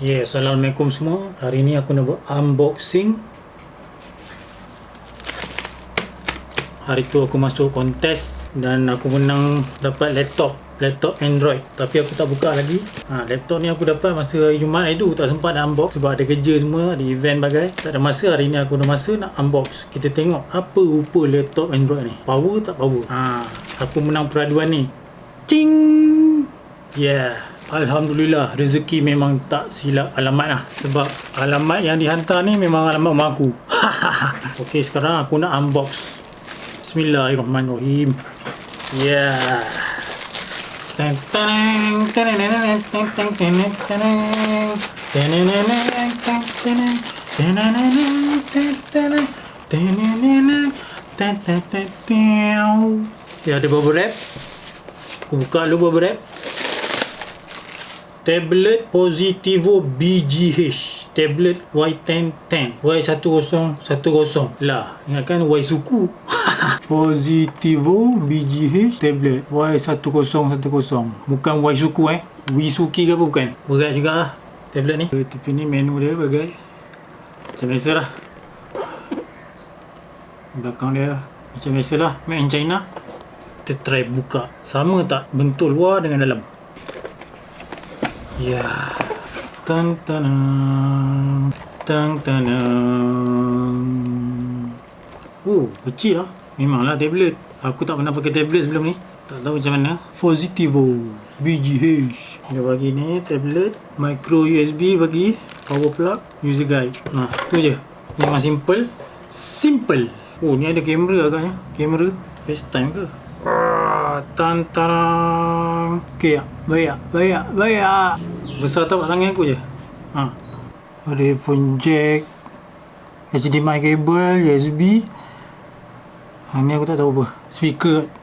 Yeah, Assalamualaikum semua. Hari ni aku nak buat unboxing. Hari tu aku masuk kontes dan aku menang dapat laptop. Laptop Android. Tapi aku tak buka lagi. Ha, laptop ni aku dapat masa hari Jumaat hari tu. Tak sempat nak unbox sebab ada kerja semua. Ada event bagai. Tak ada masa. Hari ni aku ada masa nak unbox. Kita tengok apa rupa laptop Android ni. Power tak power. Ha, aku menang peraduan ni. Cing! Yeah. Alhamdulillah rezeki memang tak silap alamat lah. Sebab alamat yang dihantar ni memang alamat mak aku. Ok sekarang aku nak unbox. Bismillahirrahmanirrahim. Yeah. Teng teng teng teng teng teng teng teng teng teng teng teng teng dia ada bubble wrap aku buka dulu bubble wrap tablet Positivo BGH tablet Y1010 Y1010 lah ingatkan Y suku. Positivo BGH tablet. Y1010 bukan Y suku eh. Wisuki ke apa bukan? Berat juga lah tablet ni. Tapi ni menu dia bagai. Macam biasa lah. Belakang dia macam biasa lah. Made in China. Kita try buka. Sama tak bentuk luar dengan dalam Ya. Tan tan tan tan. Oh, kecil lah. Memanglah tablet. Aku tak pernah pakai tablet sebelum ni. Tak tahu macam mana. Positivo BGH. Dia bagi ni tablet, micro USB bagi, power plug, user guide. Nah, tu je. Memang simple. Simple. Oh, ni ada kamera agaknya. Kamera. FaceTime ke? Tan tarang. Okey baik baik baik besar tak tangan aku je. Ha. Ada pun jack HDMI cable USB ha, ni aku tak tahu apa. Speaker